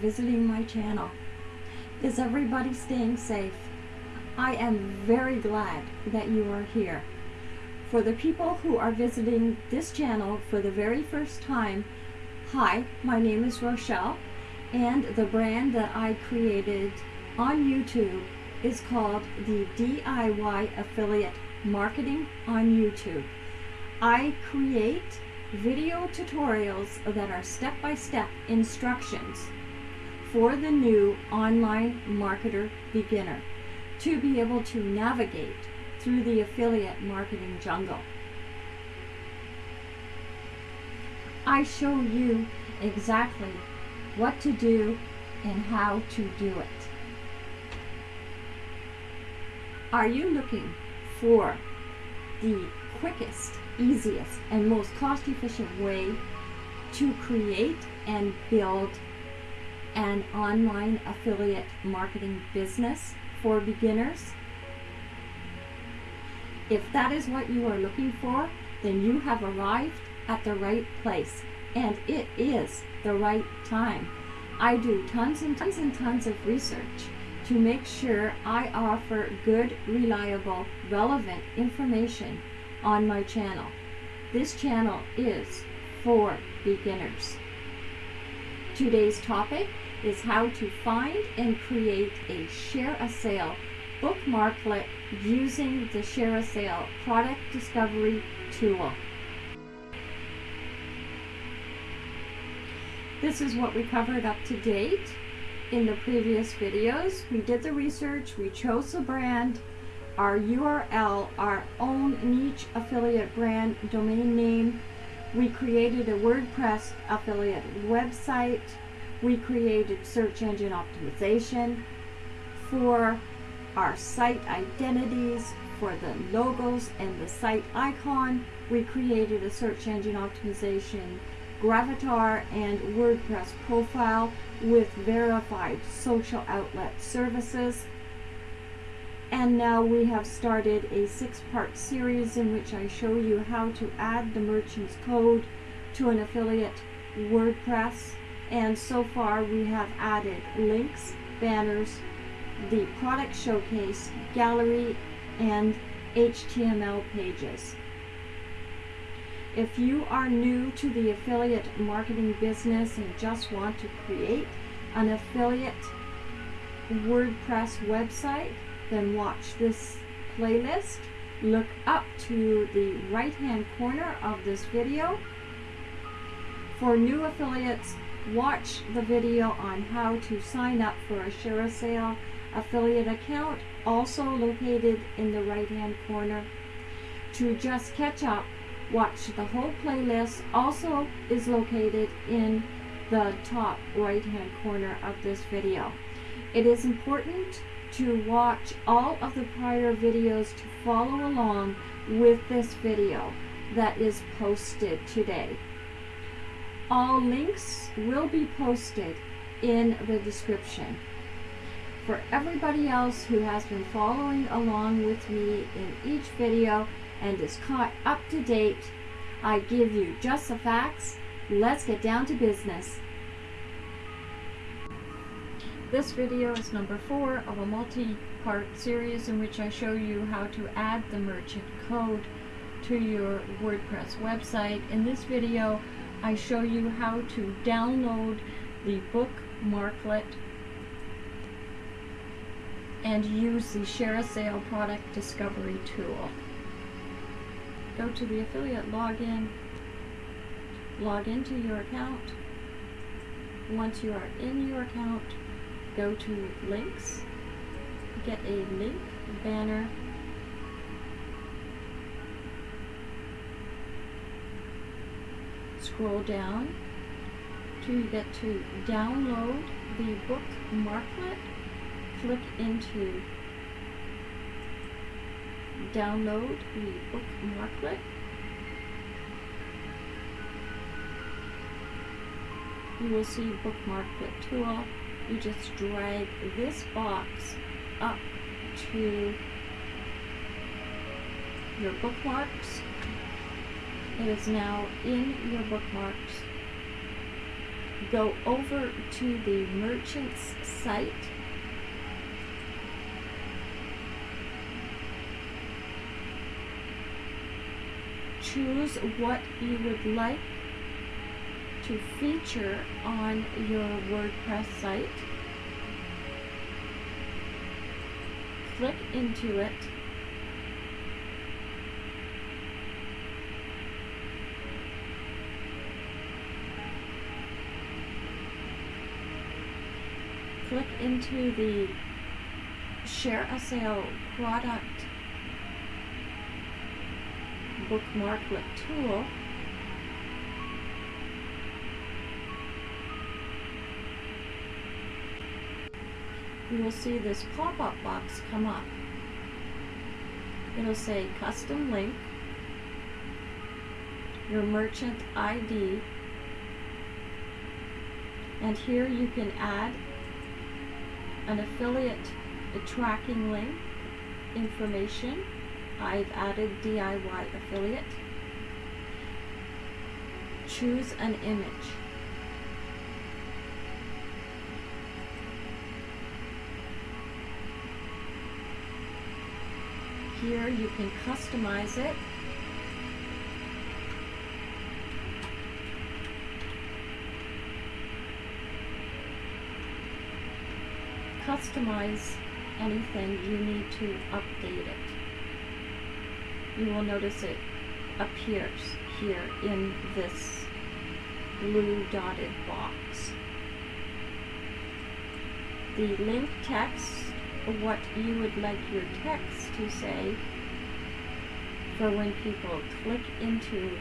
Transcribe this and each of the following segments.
visiting my channel. Is everybody staying safe? I am very glad that you are here. For the people who are visiting this channel for the very first time, hi, my name is Rochelle and the brand that I created on YouTube is called the DIY Affiliate Marketing on YouTube. I create video tutorials that are step-by-step -step instructions for the new online marketer beginner to be able to navigate through the affiliate marketing jungle. I show you exactly what to do and how to do it. Are you looking for the quickest, easiest, and most cost-efficient way to create and build an online affiliate marketing business for beginners? If that is what you are looking for, then you have arrived at the right place. And it is the right time. I do tons and tons and tons of research to make sure I offer good, reliable, relevant information on my channel. This channel is for beginners. Today's topic is how to find and create a ShareASale bookmarklet using the ShareASale product discovery tool. This is what we covered up to date in the previous videos. We did the research, we chose the brand, our URL, our own niche affiliate brand domain name. We created a WordPress affiliate website. We created search engine optimization for our site identities, for the logos and the site icon. We created a search engine optimization Gravatar and WordPress profile with verified social outlet services. And now we have started a six-part series in which I show you how to add the merchant's code to an affiliate WordPress. And so far we have added links, banners, the product showcase, gallery, and HTML pages. If you are new to the affiliate marketing business and just want to create an affiliate WordPress website, then watch this playlist. Look up to the right hand corner of this video. For new affiliates, watch the video on how to sign up for a ShareASale affiliate account, also located in the right hand corner. To just catch up, watch the whole playlist also is located in the top right hand corner of this video. It is important to watch all of the prior videos to follow along with this video that is posted today. All links will be posted in the description. For everybody else who has been following along with me in each video, and is caught up to date. I give you just the facts. Let's get down to business. This video is number four of a multi-part series in which I show you how to add the merchant code to your WordPress website. In this video, I show you how to download the bookmarklet and use the ShareASale product discovery tool go to the affiliate login, log into your account. Once you are in your account, go to links, get a link banner, scroll down to get to download the book marklet, click into download the bookmarklet. You will see bookmarklet tool. You just drag this box up to your bookmarks. It is now in your bookmarks. go over to the merchant's site. Choose what you would like to feature on your WordPress site. Click into it into the ShareASale product bookmarklet tool. You will see this pop-up box come up. It'll say custom link your merchant ID and here you can add an affiliate tracking link information. I've added DIY affiliate. Choose an image. Here you can customize it customize anything, you need to update it. You will notice it appears here in this blue dotted box. The link text, what you would like your text to say for when people click into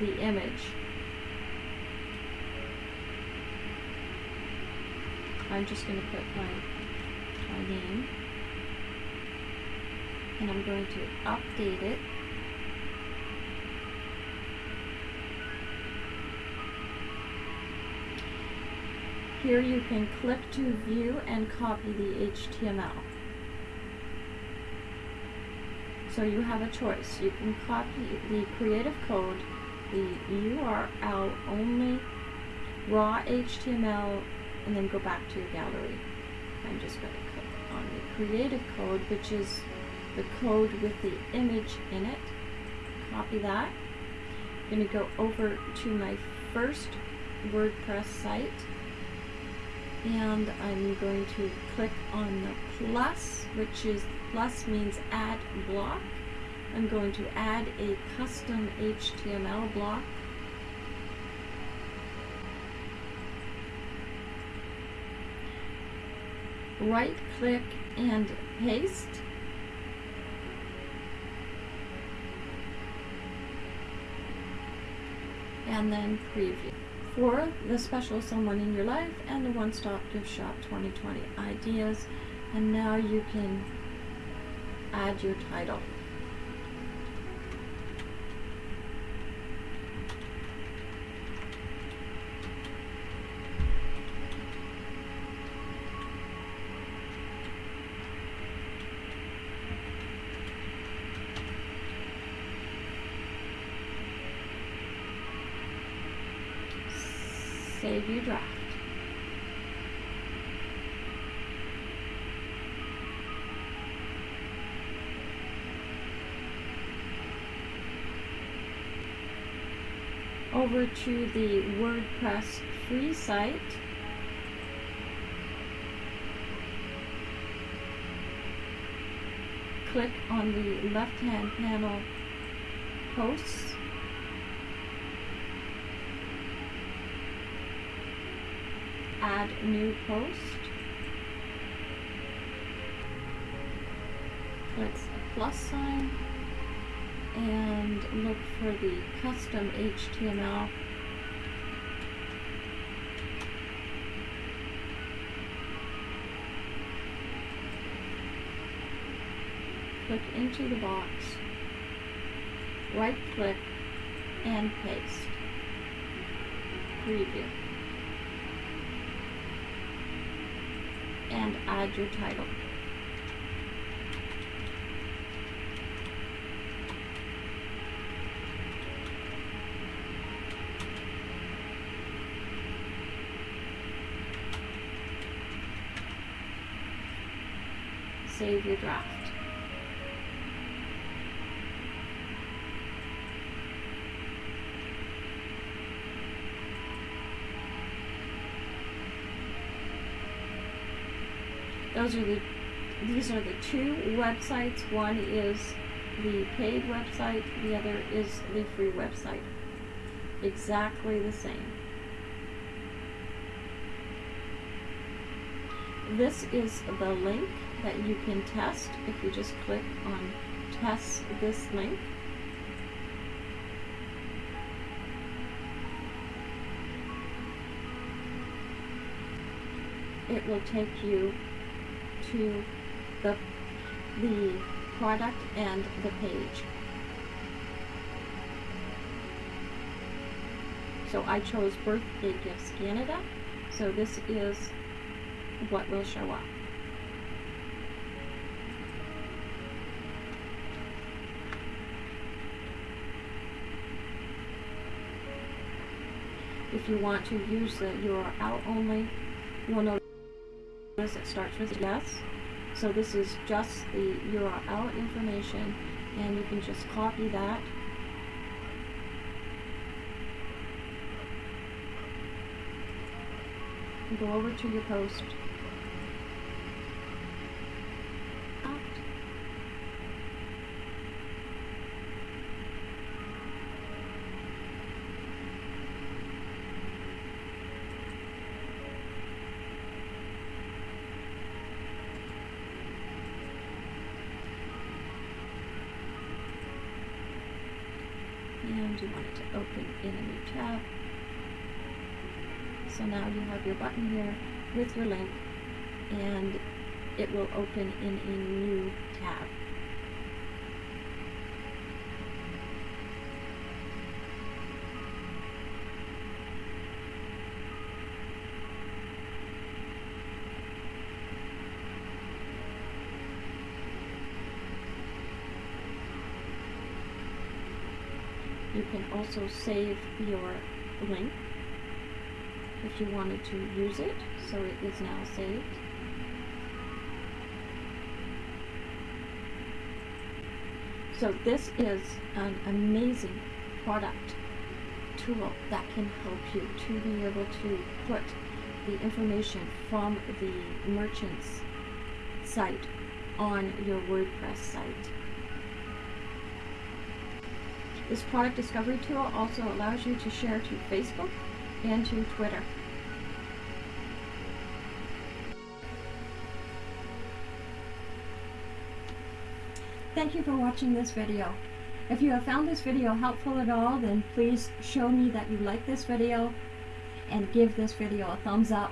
the image I'm just going to put my, my name and I'm going to update it Here you can click to view and copy the HTML. So you have a choice. You can copy the creative code, the URL only, raw HTML, and then go back to your gallery. I'm just going to click on the creative code, which is the code with the image in it. Copy that. I'm going to go over to my first WordPress site and I'm going to click on the plus, which is plus means add block. I'm going to add a custom HTML block right click and paste. And then preview. For the special someone in your life and the One Stop Gift Shop 2020 ideas. And now you can add your title. Save your draft. Over to the WordPress free site. Click on the left-hand panel Posts add new post. Click plus sign and look for the custom HTML. Click into the box, right click and paste. Preview. and add your title. Save your draft. Those are the these are the two websites. One is the paid website, the other is the free website. Exactly the same. This is the link that you can test if you just click on test this link. It will take you to the, the product and the page. So I chose Birthday Gifts Canada. So this is what will show up. If you want to use the URL only, you will it starts with yes. So this is just the URL information and you can just copy that go over to your post and you want it to open in a new tab. So now you have your button here with your link and it will open in a new tab. Can also save your link if you wanted to use it, so it is now saved. So this is an amazing product tool that can help you to be able to put the information from the merchant's site on your WordPress site. This product discovery tool also allows you to share to Facebook and to Twitter. Thank you for watching this video. If you have found this video helpful at all, then please show me that you like this video and give this video a thumbs up.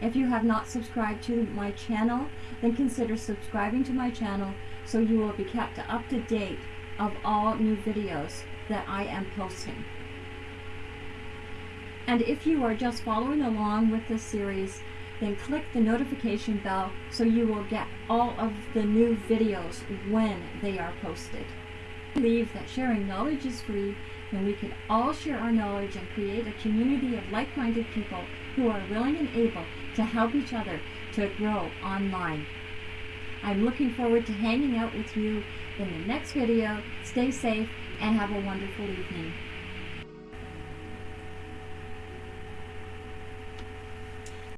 If you have not subscribed to my channel, then consider subscribing to my channel so you will be kept up to date of all new videos that I am posting. And if you are just following along with this series, then click the notification bell so you will get all of the new videos when they are posted. I believe that sharing knowledge is free and we can all share our knowledge and create a community of like-minded people who are willing and able to help each other to grow online. I'm looking forward to hanging out with you in the next video. Stay safe and have a wonderful evening.